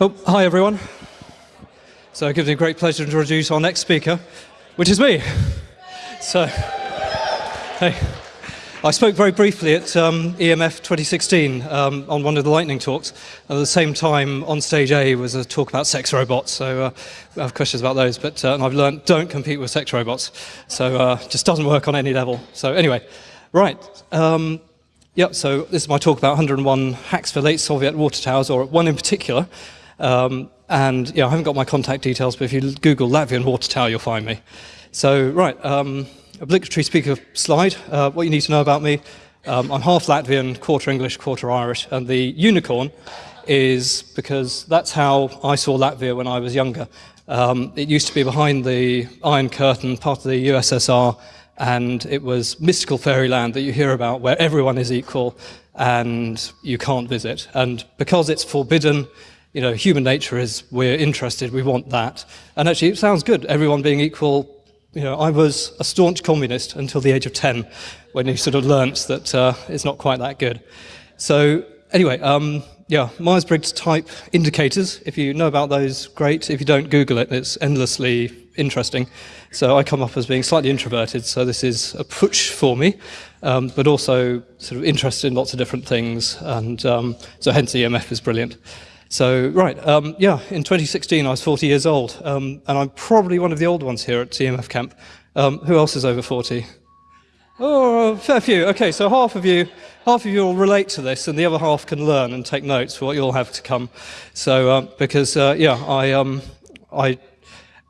Oh, hi everyone. So it gives me great pleasure to introduce our next speaker, which is me. So, hey. I spoke very briefly at um, EMF 2016 um, on one of the lightning talks. At the same time, on stage A was a talk about sex robots, so uh, I have questions about those. But uh, I've learned don't compete with sex robots, so uh, just doesn't work on any level. So anyway, right. Um, so this is my talk about 101 hacks for late Soviet water towers, or one in particular. Um, and yeah, I haven't got my contact details, but if you Google Latvian water tower, you'll find me. So, right. Um, obligatory speaker slide. Uh, what you need to know about me, um, I'm half Latvian, quarter English, quarter Irish, and the unicorn is because that's how I saw Latvia when I was younger. Um, it used to be behind the Iron Curtain, part of the USSR, and it was mystical fairyland that you hear about where everyone is equal and you can't visit. And because it's forbidden, you know, human nature is we're interested, we want that. And actually, it sounds good, everyone being equal, you know, I was a staunch communist until the age of 10, when you sort of learnt that uh, it's not quite that good. So anyway, um, yeah, Myers-Briggs type indicators, if you know about those, great. If you don't, Google it, it's endlessly interesting. So I come up as being slightly introverted, so this is a push for me, um, but also sort of interested in lots of different things, and um, so hence EMF is brilliant. So, right, um, yeah, in 2016 I was 40 years old, um, and I'm probably one of the old ones here at EMF Camp. Um, who else is over 40? Oh, fair few. Okay, so half of you, half of you will relate to this, and the other half can learn and take notes for what you'll have to come. So, uh, because uh, yeah, I, um, I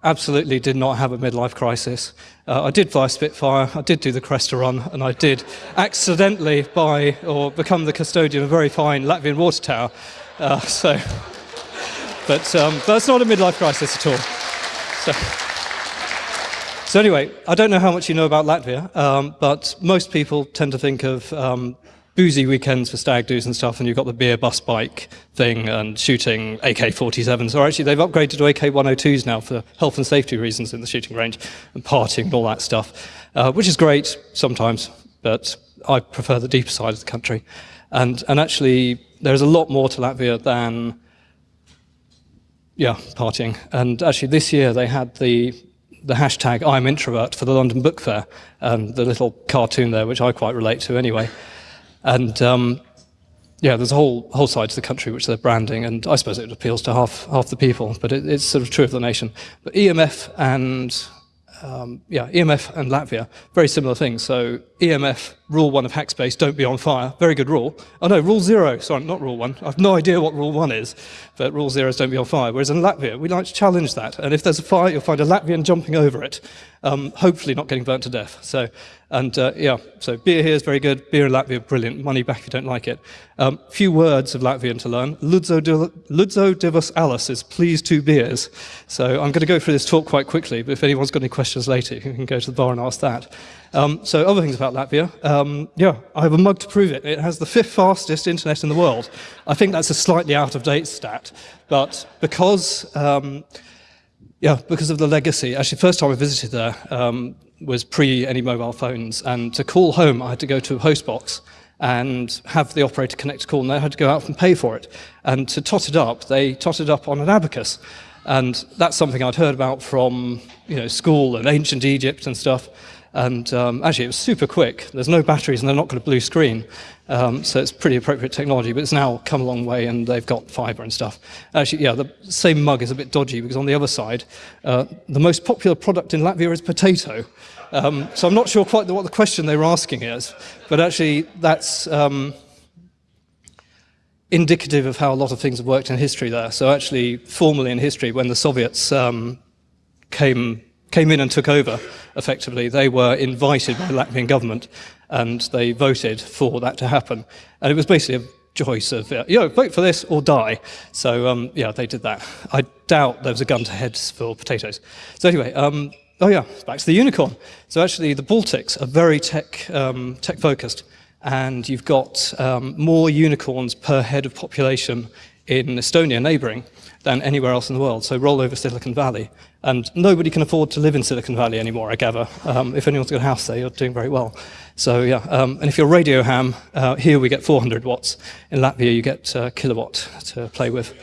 absolutely did not have a midlife crisis. Uh, I did fly Spitfire, I did do the Cresta run, and I did accidentally buy or become the custodian of a very fine Latvian water tower. Uh, so, but um, that's not a midlife crisis at all. So, so anyway, I don't know how much you know about Latvia, um, but most people tend to think of um, boozy weekends for stag do's and stuff, and you've got the beer bus bike thing and shooting AK-47s. Or actually, they've upgraded to AK-102s now for health and safety reasons in the shooting range, and partying and all that stuff, uh, which is great sometimes, but I prefer the deeper side of the country. And, and actually, there's a lot more to Latvia than, yeah, partying. And actually, this year they had the, the hashtag I'm introvert for the London Book Fair, and the little cartoon there, which I quite relate to anyway. And um, yeah, there's a whole whole side to the country which they're branding, and I suppose it appeals to half half the people, but it, it's sort of true of the nation. But EMF and um, yeah, EMF and Latvia, very similar things. So EMF, rule one of Hackspace, don't be on fire. Very good rule. Oh no, rule zero, sorry, not rule one. I have no idea what rule one is, but rule zero is don't be on fire. Whereas in Latvia, we like to challenge that. And if there's a fire, you'll find a Latvian jumping over it, um, hopefully not getting burnt to death. So and uh, yeah, so beer here is very good. Beer in Latvia, brilliant. Money back if you don't like it. Um, few words of Latvian to learn. Ludzo, Ludzo divas alas is please two beers. So I'm going to go through this talk quite quickly, but if anyone's got any questions later, you can go to the bar and ask that. Um, so other things about Latvia. Um, yeah, I have a mug to prove it. It has the fifth fastest internet in the world. I think that's a slightly out of date stat, but because um, yeah, because of the legacy. Actually, first time I visited there, um, was pre any mobile phones. And to call home, I had to go to a host box and have the operator connect a call, and they had to go out and pay for it. And to tot it up, they totted up on an abacus. And that's something I'd heard about from you know, school and ancient Egypt and stuff. And um, actually, it was super quick. There's no batteries, and they're not got a blue screen. Um, so it's pretty appropriate technology, but it's now come a long way, and they've got fiber and stuff. Actually, yeah, the same mug is a bit dodgy, because on the other side, uh, the most popular product in Latvia is potato. Um, so I'm not sure quite what the question they were asking is, but actually, that's um, indicative of how a lot of things have worked in history there. So actually, formally in history, when the Soviets um, came came in and took over, effectively, they were invited by the Latvian government and they voted for that to happen. And it was basically a choice of, you know, vote for this or die. So, um, yeah, they did that. I doubt there was a gun to heads for potatoes. So anyway, um, oh yeah, back to the unicorn. So actually the Baltics are very tech, um, tech focused and you've got um, more unicorns per head of population in Estonia neighboring than anywhere else in the world. So roll over Silicon Valley. And nobody can afford to live in Silicon Valley anymore, I gather. Um, if anyone's got a house there, you're doing very well. So yeah, um, and if you're radio ham, uh, here we get 400 watts. In Latvia, you get uh, kilowatt to play with.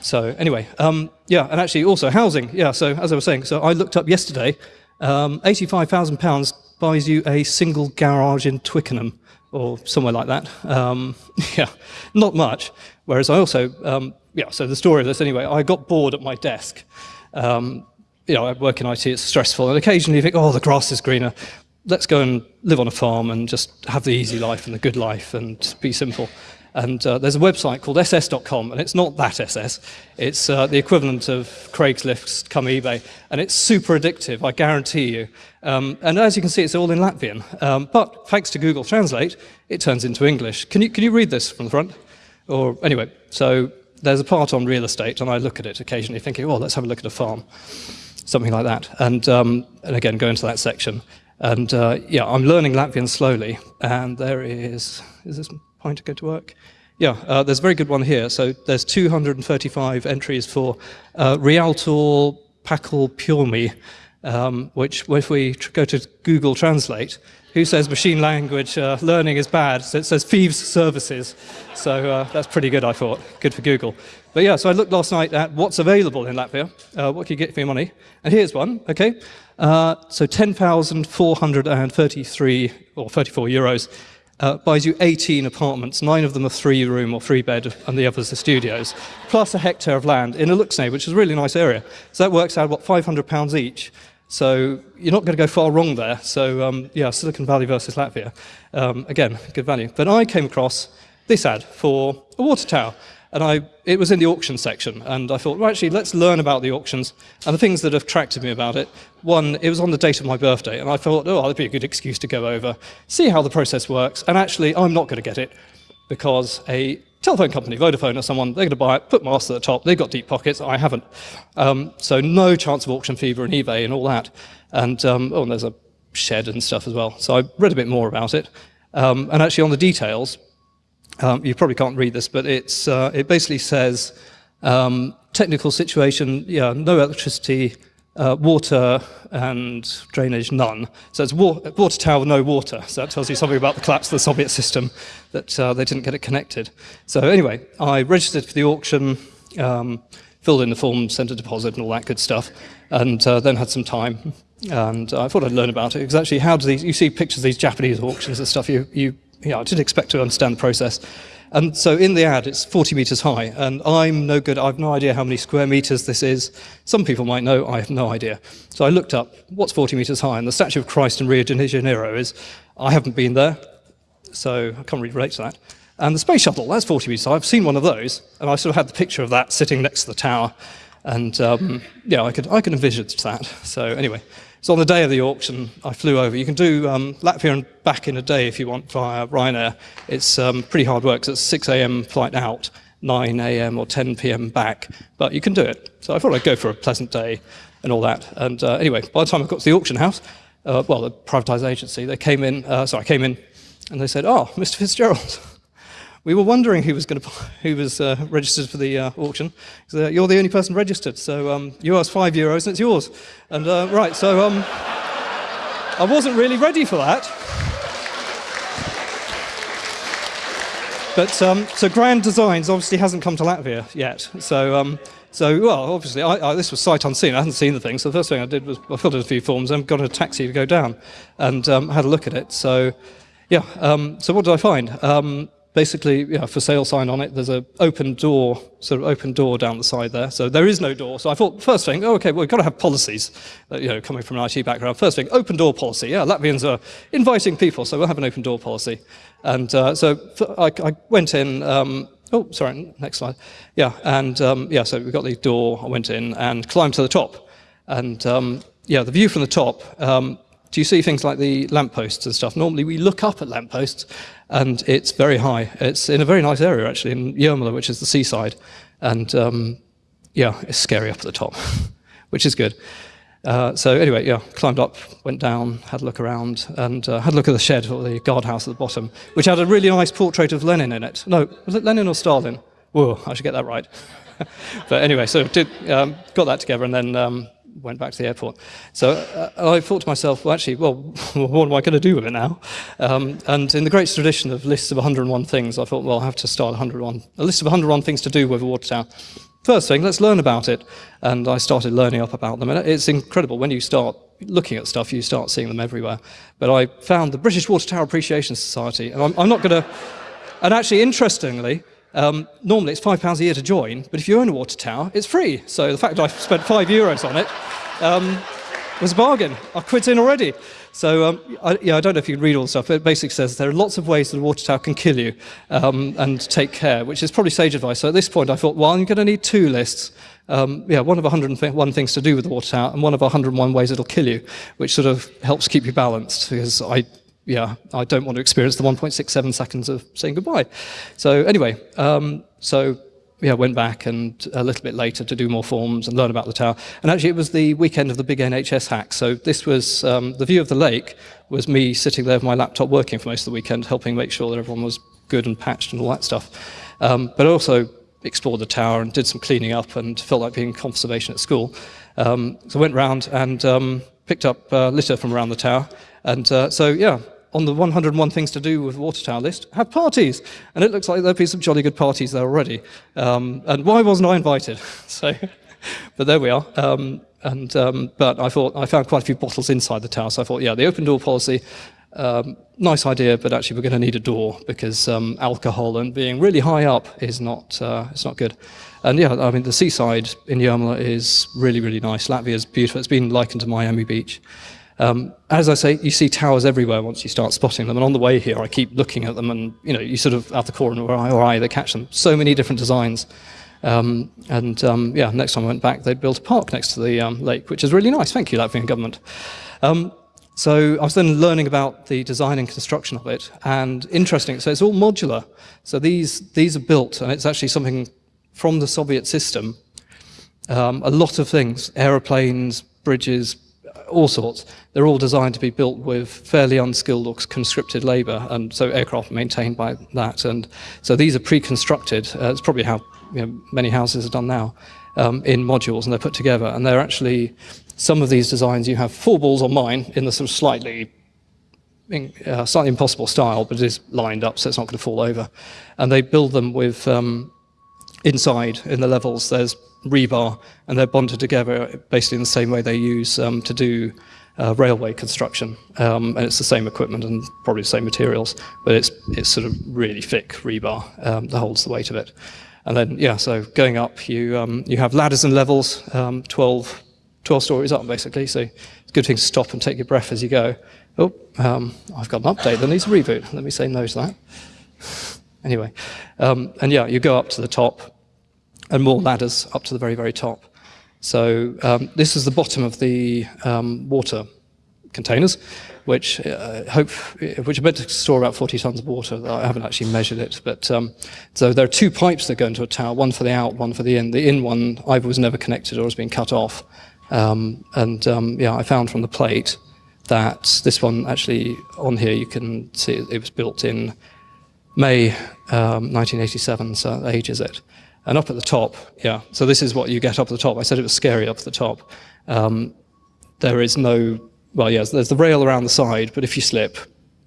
So anyway, um, yeah, and actually also housing. Yeah, so as I was saying, so I looked up yesterday, um, £85,000 buys you a single garage in Twickenham or somewhere like that. Um, yeah, not much. Whereas I also, um, yeah, so the story of this anyway, I got bored at my desk. Um, you know, I work in IT, it's stressful, and occasionally you think, oh, the grass is greener. Let's go and live on a farm and just have the easy life and the good life and be simple. And uh, there's a website called ss.com, and it's not that SS. It's uh, the equivalent of Craigslist come eBay, and it's super addictive, I guarantee you. Um, and as you can see, it's all in Latvian. Um, but thanks to Google Translate, it turns into English. Can you, can you read this from the front? Or anyway, so there's a part on real estate, and I look at it occasionally thinking, oh, let's have a look at a farm, something like that. And, um, and again, go into that section. And uh, yeah, I'm learning Latvian slowly, and there is, is this pointer go to work? Yeah, uh, there's a very good one here. So there's 235 entries for uh, Realtor Pakal Purmi, um, which if we go to Google Translate, who says machine language uh, learning is bad? So it says thieves services. So uh, that's pretty good, I thought. Good for Google. But yeah, so I looked last night at what's available in Latvia. Uh, what can you get for your money? And here's one, okay? Uh, so 10,433 or 34 euros uh, buys you 18 apartments. Nine of them are three room or three bed, and the others are studios, plus a hectare of land in Ilūksne, which is a really nice area. So that works out, what, 500 pounds each. So you're not going to go far wrong there. So um, yeah, Silicon Valley versus Latvia. Um, again, good value. But I came across this ad for a water tower. And I, it was in the auction section, and I thought, well, actually, let's learn about the auctions and the things that have attracted me about it. One, it was on the date of my birthday, and I thought, oh, that'd be a good excuse to go over, see how the process works, and actually, I'm not going to get it because a telephone company, Vodafone or someone, they're going to buy it, put masts at the top, they've got deep pockets, I haven't. Um, so no chance of auction fever and eBay and all that. And, um, oh, and there's a shed and stuff as well. So I read a bit more about it. Um, and actually on the details, um, you probably can't read this, but it's, uh, it basically says um, technical situation, yeah, no electricity, uh, water and drainage, none. So it's wa water tower, no water. So that tells you something about the collapse of the Soviet system, that uh, they didn't get it connected. So anyway, I registered for the auction, um, filled in the form, sent a deposit and all that good stuff, and uh, then had some time. And I thought I'd learn about it, because actually how do these, you see pictures of these Japanese auctions and stuff, you, you yeah, I didn't expect to understand the process. And so in the ad, it's 40 meters high, and I'm no good, I have no idea how many square meters this is. Some people might know, I have no idea. So I looked up, what's 40 meters high? And the statue of Christ in Rio de Janeiro is, I haven't been there, so I can't really relate to that. And the space shuttle, that's 40 meters high. I've seen one of those, and I sort of had the picture of that sitting next to the tower. And um, yeah, I could, I could envisage that. So anyway, so on the day of the auction, I flew over. You can do um, Latvia and back in a day if you want via Ryanair. It's um, pretty hard work. So it's 6 a.m. flight out, 9 a.m. or 10 p.m. back, but you can do it. So I thought I'd go for a pleasant day and all that. And uh, anyway, by the time I got to the auction house, uh, well, the privatized agency, they came in, uh, I came in, and they said, oh, Mr. Fitzgerald, we were wondering who was going to who was uh, registered for the uh, auction. So, you're the only person registered, so um, you asked five euros and it's yours. And uh, right, so um, I wasn't really ready for that. But um, so Grand Designs obviously hasn't come to Latvia yet. So um, so well, obviously I, I, this was sight unseen. I hadn't seen the thing. So the first thing I did was I filled in a few forms and got a taxi to go down and um, had a look at it. So yeah. Um, so what did I find? Basically know, for sale sign on it, there's an open door, sort of open door down the side there. So there is no door. So I thought, first thing, oh, okay, well, we've got to have policies, uh, you know, coming from an IT background. First thing, open door policy. Yeah, Latvians are inviting people, so we'll have an open door policy. And uh, so I, I, went in, um, oh, sorry, next slide. Yeah, and um, yeah, so we got the door, I went in and climbed to the top. And um, yeah, the view from the top, um, do you see things like the lampposts and stuff? Normally we look up at lampposts and it's very high. It's in a very nice area actually, in Jūrmala, which is the seaside. And um, yeah, it's scary up at the top, which is good. Uh, so anyway, yeah, climbed up, went down, had a look around, and uh, had a look at the shed or the guardhouse at the bottom, which had a really nice portrait of Lenin in it. No, was it Lenin or Stalin? Whoa, I should get that right. but anyway, so did, um, got that together and then um, went back to the airport. So uh, I thought to myself, well, actually, well, what am I going to do with it now? Um, and in the great tradition of lists of 101 things, I thought, well, I'll have to start 101, a list of 101 things to do with a water tower. first thing, let's learn about it. And I started learning up about them. And it's incredible when you start looking at stuff, you start seeing them everywhere. But I found the British Water Tower Appreciation Society, and I'm, I'm not going to, and actually, interestingly, um, normally it's five pounds a year to join, but if you own a water tower, it's free. So the fact that I spent five euros on it um, was a bargain. I quit in already. So um, I, yeah, I don't know if you can read all the stuff, but it basically says there are lots of ways that a water tower can kill you um, and take care, which is probably sage advice. So at this point, I thought, well, I'm going to need two lists. Um, yeah, one of 101 things to do with the water tower, and one of 101 ways it'll kill you, which sort of helps keep you balanced because I yeah, I don't want to experience the 1.67 seconds of saying goodbye. So anyway, um, so yeah, went back and a little bit later to do more forms and learn about the tower. And actually, it was the weekend of the big NHS hack. So this was um, the view of the lake was me sitting there with my laptop working for most of the weekend, helping make sure that everyone was good and patched and all that stuff. Um, but also explored the tower and did some cleaning up and felt like being conservation at school. Um, so went round and um, picked up uh, litter from around the tower. And uh, so, yeah, on the 101 things to do with water tower list, have parties. And it looks like there'll be some jolly good parties there already. Um, and why wasn't I invited? so, but there we are. Um, and, um, but I thought, I found quite a few bottles inside the tower, so I thought, yeah, the open door policy, um, nice idea, but actually we're going to need a door because um, alcohol and being really high up is not, uh, it's not good. And yeah, I mean, the seaside in Jurmala is really, really nice. Latvia is beautiful. It's been likened to Miami Beach. Um, as I say, you see towers everywhere once you start spotting them. And on the way here, I keep looking at them and, you know, you sort of, out the corner or eye or eye, they catch them. So many different designs. Um, and um, yeah, next time I went back, they'd built a park next to the um, lake, which is really nice. Thank you, Latvian government. Um, so I was then learning about the design and construction of it. And interesting, so it's all modular. So these, these are built, and it's actually something from the Soviet system. Um, a lot of things, aeroplanes, bridges, all sorts. They're all designed to be built with fairly unskilled or conscripted labour, and so aircraft maintained by that. And so these are pre-constructed. Uh, it's probably how you know, many houses are done now um, in modules, and they're put together. And they're actually some of these designs. You have four balls on mine in the sort of slightly uh, slightly impossible style, but it is lined up, so it's not going to fall over. And they build them with um, inside in the levels. There's rebar, and they're bonded together basically in the same way they use um, to do uh, railway construction. Um, and it's the same equipment and probably the same materials, but it's, it's sort of really thick rebar um, that holds the weight of it. And then, yeah, so going up, you, um, you have ladders and levels, um, 12, 12 stories up, basically. So it's a good thing to stop and take your breath as you go. Oh, um, I've got an update that needs a reboot. Let me say no to that. anyway, and yeah, you go up to the top, and more ladders up to the very, very top. So um, this is the bottom of the um, water containers, which uh, hope, which are meant to store about 40 tons of water. I haven't actually measured it, but um, so there are two pipes that go into a tower, one for the out, one for the in. The in one either was never connected or has been cut off. Um, and um, yeah, I found from the plate that this one actually on here you can see it was built in May 1987, um, so ages it. And up at the top, yeah, so this is what you get up at the top. I said it was scary up at the top. Um, there is no, well, yes, there's the rail around the side, but if you slip,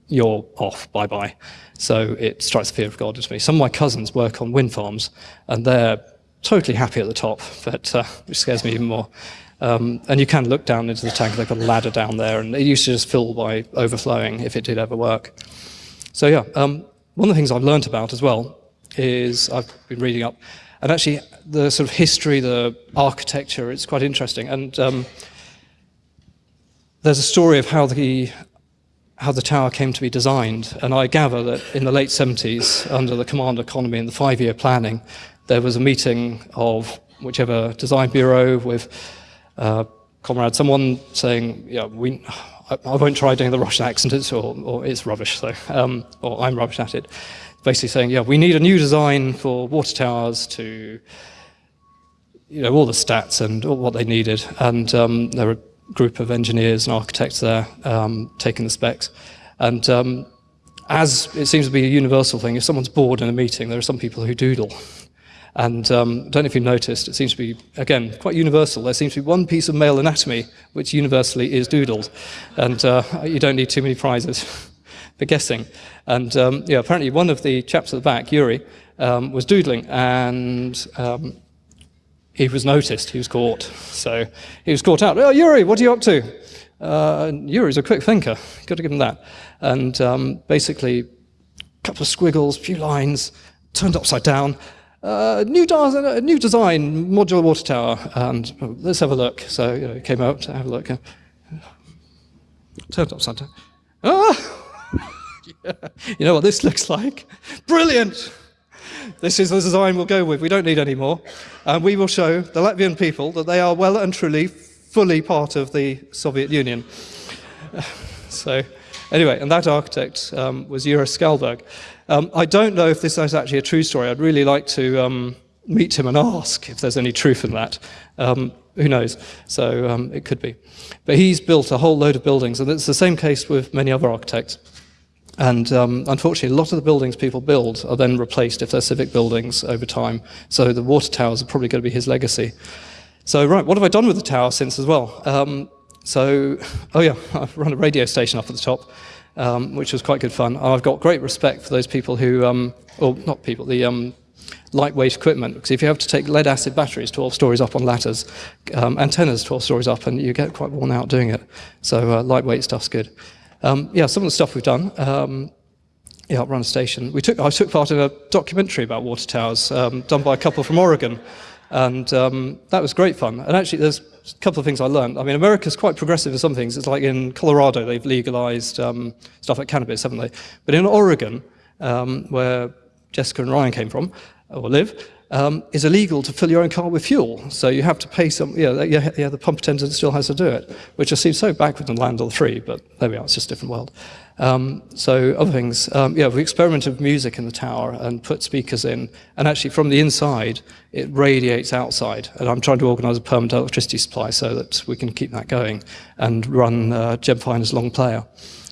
you're off, bye-bye. So it strikes the fear of God into me. Some of my cousins work on wind farms, and they're totally happy at the top, but uh, which scares me even more. Um, and you can look down into the tank, they've got a ladder down there, and it used to just fill by overflowing if it did ever work. So yeah, um, one of the things I've learned about as well is, I've been reading up, and actually, the sort of history, the architecture, it's quite interesting. And um, there's a story of how the how the tower came to be designed. And I gather that in the late 70s, under the command economy and the five-year planning, there was a meeting of whichever design bureau with uh, comrade, someone saying, yeah, we, I, won't try doing the Russian accent, or, or it's rubbish, so, um, or I'm rubbish at it basically saying, yeah, we need a new design for water towers to, you know, all the stats and all what they needed. And um, there were a group of engineers and architects there um, taking the specs. And um, as it seems to be a universal thing, if someone's bored in a meeting, there are some people who doodle. And um, I don't know if you've noticed, it seems to be, again, quite universal. There seems to be one piece of male anatomy which universally is doodled. And uh, you don't need too many prizes. for guessing. And um, yeah, apparently one of the chaps at the back, Yuri, um, was doodling, and um, he was noticed, he was caught. So he was caught out. Oh, Yuri, what are you up to? Uh, Yuri's a quick thinker, got to give him that. And um, basically, a couple of squiggles, a few lines, turned upside down. Uh, new, de new design, modular water tower, and oh, let's have a look. So you know, came out to have a look. Turned upside down. Ah! You know what this looks like? Brilliant! This is the design we'll go with. We don't need any more. And we will show the Latvian people that they are well and truly fully part of the Soviet Union. so anyway, and that architect um, was Yuri Skalberg. Um, I don't know if this is actually a true story. I'd really like to um, meet him and ask if there's any truth in that. Um, who knows? So um, it could be. But he's built a whole load of buildings, and it's the same case with many other architects. And um, unfortunately, a lot of the buildings people build are then replaced if they're civic buildings over time. So the water towers are probably going to be his legacy. So, right, what have I done with the tower since as well? Um, so, oh yeah, I've run a radio station up at the top, um, which was quite good fun. I've got great respect for those people who, um, or not people, the um, lightweight equipment, because if you have to take lead acid batteries 12 stories up on ladders, um, antennas 12 stories up, and you get quite worn out doing it. So uh, lightweight stuff's good. Um, yeah, some of the stuff we've done. Um, yeah, run a station. We took, I took part in a documentary about water towers um, done by a couple from Oregon, and um, that was great fun. And actually, there's a couple of things I learned. I mean, America's quite progressive in some things. It's like in Colorado, they've legalized um, stuff like cannabis, haven't they? But in Oregon, um, where Jessica and Ryan came from, or live, um, is illegal to fill your own car with fuel. So you have to pay some, yeah, yeah, the pump attendant still has to do it, which just seems so backward in land of the free, but there we are, it's just a different world. Um, so other things, um, yeah, we experimented with music in the tower and put speakers in, and actually from the inside, it radiates outside. And I'm trying to organize a permanent electricity supply so that we can keep that going and run uh, Jem Finer's Longplayer,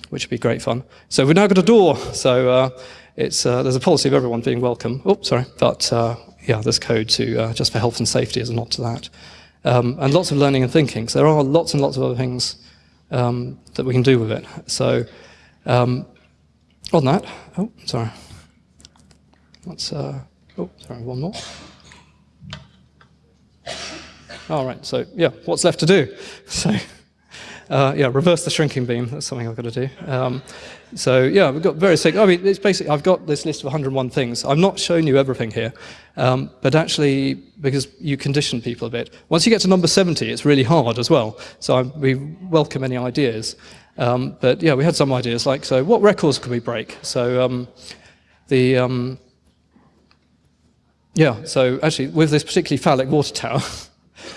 which would be great fun. So we've now got a door, so uh, it's, uh, there's a policy of everyone being welcome. Oh, sorry, but uh, yeah, there's code to uh, just for health and safety as a nod to that. Um, and lots of learning and thinking. So there are lots and lots of other things um, that we can do with it. So um, on that, oh, sorry. Let's, uh, oh, sorry, one more. All right, so yeah, what's left to do? So, uh, yeah, reverse the shrinking beam. That's something I've got to do. Um, so yeah, we've got various things. I mean, it's basically, I've got this list of 101 things. I'm not showing you everything here, um, but actually, because you condition people a bit. Once you get to number 70, it's really hard as well. So I, we welcome any ideas. Um, but yeah, we had some ideas like, so what records could we break? So um, the, um, yeah, so actually with this particularly phallic water tower,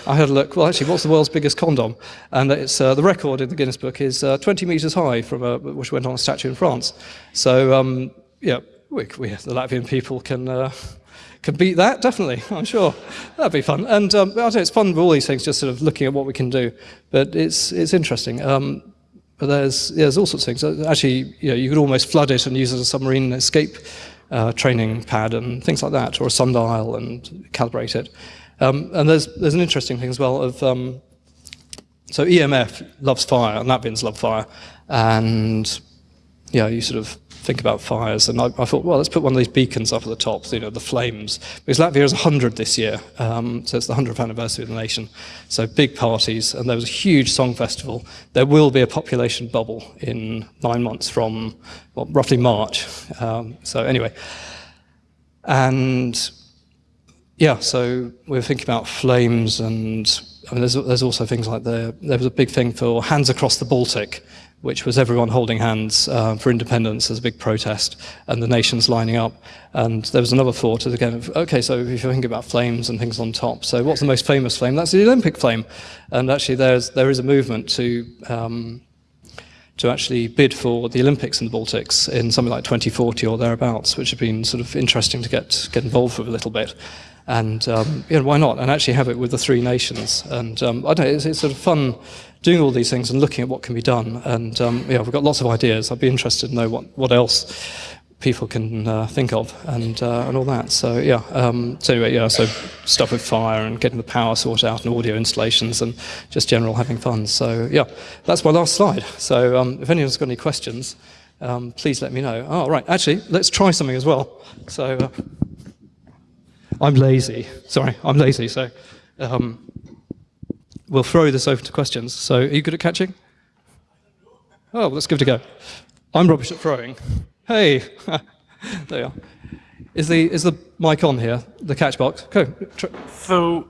I had a look, well actually what's the world's biggest condom? And it's, uh, the record in the Guinness Book is uh, 20 meters high from a, which went on a statue in France. So um, yeah, we, we, the Latvian people can, uh, can beat that, definitely, I'm sure. That'd be fun. And um, I know, it's fun with all these things, just sort of looking at what we can do. But it's, it's interesting. Um, but there's, yeah, there's all sorts of things. Actually, you, know, you could almost flood it and use it as a submarine escape uh, training pad and things like that, or a sundial and calibrate it. Um, and there's, there's an interesting thing as well of, um, so EMF loves fire, and Latvians love fire, and yeah, you sort of think about fires, and I, I, thought, well, let's put one of these beacons up at the top, you know, the flames, because Latvia is 100 this year, um, so it's the 100th anniversary of the nation, so big parties, and there was a huge song festival. There will be a population bubble in nine months from, well, roughly March. Um, so anyway, and yeah, so we are thinking about flames and I mean, there's, there's also things like the, there was a big thing for Hands Across the Baltic, which was everyone holding hands uh, for independence as a big protest and the nations lining up. And there was another thought again of, okay, so if you think about flames and things on top, so what's the most famous flame? That's the Olympic flame. And actually there's, there is a movement to, um, to actually bid for the Olympics in the Baltics in something like 2040 or thereabouts, which have been sort of interesting to get, get involved with a little bit. And um, know, why not? And actually have it with the three nations. And um, I don't know, it's, it's, sort of fun doing all these things and looking at what can be done. And um, yeah, we've got lots of ideas. I'd be interested to know what, what else people can uh, think of and uh, and all that. So yeah. Um, so anyway, yeah. So stuff with fire and getting the power sorted out and audio installations and just general having fun. So yeah, that's my last slide. So um, if anyone's got any questions, um, please let me know. Oh right, actually, let's try something as well. So. Uh, I'm lazy. Sorry, I'm lazy. So Um, we'll throw this over to questions. So, are you good at catching? Oh, let's give it a go. I'm rubbish at throwing. Hey, there you are. Is the is the mic on here? The catch box. Go. So,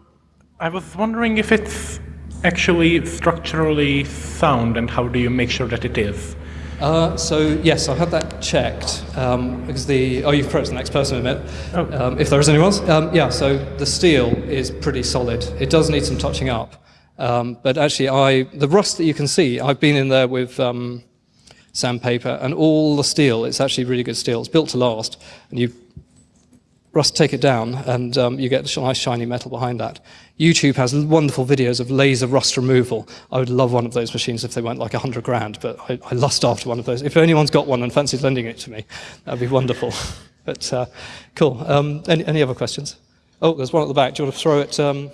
I was wondering if it's actually structurally sound, and how do you make sure that it is? Uh, so yes, I've had that checked um, because the oh you've approached the next person in a minute. Oh. Um, if there is anyone else, um, yeah. So the steel is pretty solid. It does need some touching up, um, but actually, I the rust that you can see, I've been in there with um, sandpaper and all the steel. It's actually really good steel. It's built to last, and you rust take it down, and um, you get a nice shiny metal behind that. YouTube has wonderful videos of laser rust removal. I would love one of those machines if they went like 100 grand, but I, I lust after one of those. If anyone's got one and fancies lending it to me, that'd be wonderful. but uh, cool. Um, any, any other questions? Oh, there's one at the back. Do you want to throw it, um,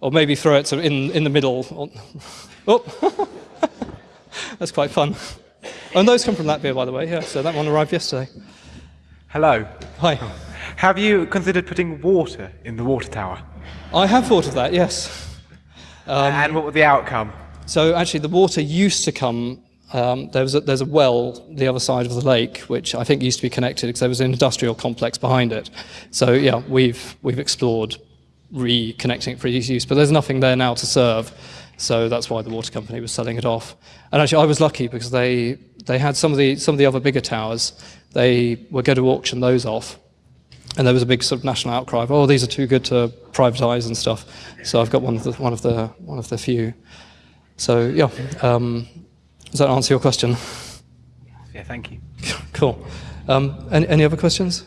or maybe throw it in, in the middle? Oh, that's quite fun. And those come from Latvia, by the way. Yeah, so that one arrived yesterday. Hello. Hi. Have you considered putting water in the water tower? I have thought of that, yes. and what was the outcome? So actually, the water used to come. Um, there was a, there's a well the other side of the lake, which I think used to be connected because there was an industrial complex behind it. So yeah, we've we've explored reconnecting it for use, but there's nothing there now to serve. So that's why the water company was selling it off. And actually, I was lucky because they they had some of the some of the other bigger towers. They were going to auction those off, and there was a big sort of national outcry of, oh, these are too good to privatise and stuff. So I've got one of the one of the one of the few. So yeah, um, does that answer your question? Yeah, thank you. cool. Um, any, any other questions?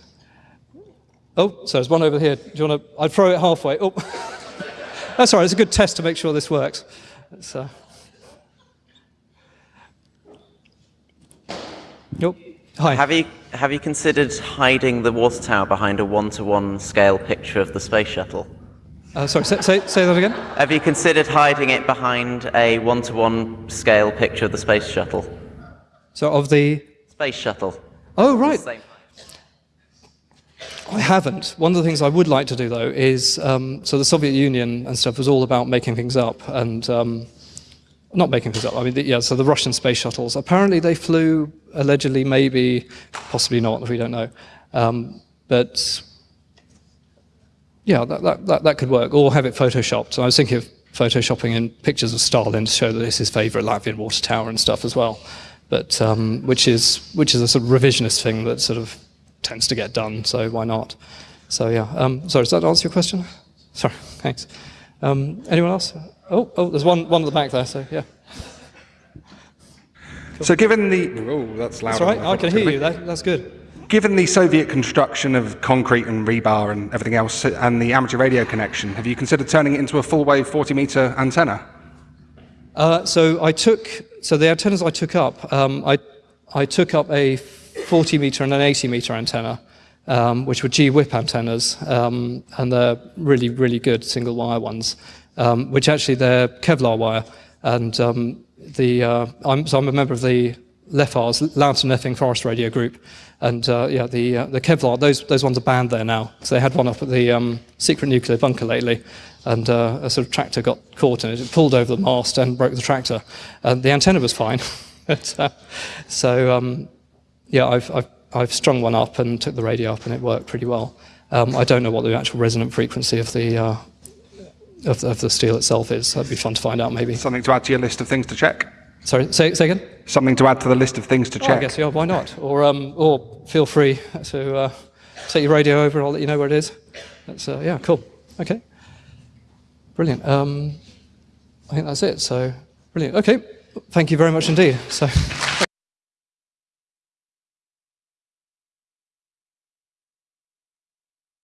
Oh, so there's one over here. Do you want to? I'd throw it halfway. Oh, that's all right. It's a good test to make sure this works. So. Nope. Hi. Have you have you considered hiding the water tower behind a one-to-one scale picture of the space shuttle? Uh, sorry, say, say, say that again. Have you considered hiding it behind a one-to-one scale picture of the space shuttle? So of the. Space shuttle. Oh right. I haven't. One of the things I would like to do, though, is um, so the Soviet Union and stuff was all about making things up and um, not making things up. I mean, the, yeah. So the Russian space shuttles. Apparently, they flew allegedly, maybe, possibly not. We don't know. Um, but yeah, that, that, that, that could work. Or have it photoshopped. So I was thinking of photoshopping in pictures of Stalin to show that it's his favourite Latvian water tower and stuff as well. But um, which is which is a sort of revisionist thing that sort of tends to get done. So why not? So yeah. Um, sorry, does that answer your question? Sorry. Thanks. Um, anyone else? Oh, oh, there's one one at the back there. So yeah. So given the oh, that's loud. That's all right. I can hear you. That, that's good. Given the Soviet construction of concrete and rebar and everything else, and the amateur radio connection, have you considered turning it into a full-wave 40-meter antenna? Uh, so I took so the antennas I took up. Um, I I took up a 40 meter and an 80 meter antenna, um, which were G-whip antennas, um, and they're really really good single wire ones, um, which actually they're Kevlar wire, and um, the uh, I'm, so I'm a member of the LEFARS, Loughton Epping Forest Radio Group, and uh, yeah, the uh, the Kevlar those those ones are banned there now. So they had one up at the um, secret nuclear bunker lately, and uh, a sort of tractor got caught in it. It pulled over the mast and broke the tractor, and the antenna was fine. but, uh, so um, yeah, I've, I've I've strung one up and took the radio up, and it worked pretty well. Um, I don't know what the actual resonant frequency of the uh, of, of the steel itself is. That'd be fun to find out, maybe. Something to add to your list of things to check? Sorry, say, say again. Something to add to the list of things to Oh, I check? guess yeah. Why not? Or um, or feel free to uh, take your radio over. I'll let you know where it is. That's uh, yeah, cool. Okay, brilliant. Um, I think that's it. So brilliant. Okay, thank you very much indeed. So.